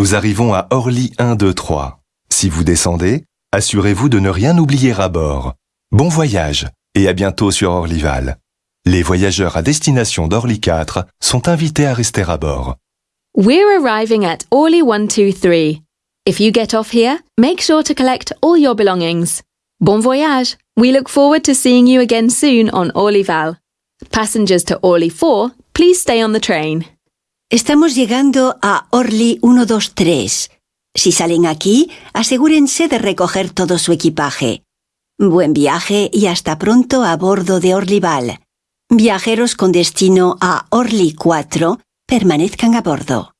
Nous arrivons à Orly 1, 2, 3. Si vous descendez, assurez-vous de ne rien oublier à bord. Bon voyage et à bientôt sur Orlyval. Les voyageurs à destination d'Orly 4 sont invités à rester à bord. We're arriving at Orly 123. If you get off here, make sure to collect all your belongings. Bon voyage! We look forward to seeing you again soon on Orlyval. Passengers to Orly 4, please stay on the train. Estamos llegando a Orly 123. Si salen aquí, asegúrense de recoger todo su equipaje. Buen viaje y hasta pronto a bordo de Orlyval. Viajeros con destino a Orly 4, permanezcan a bordo.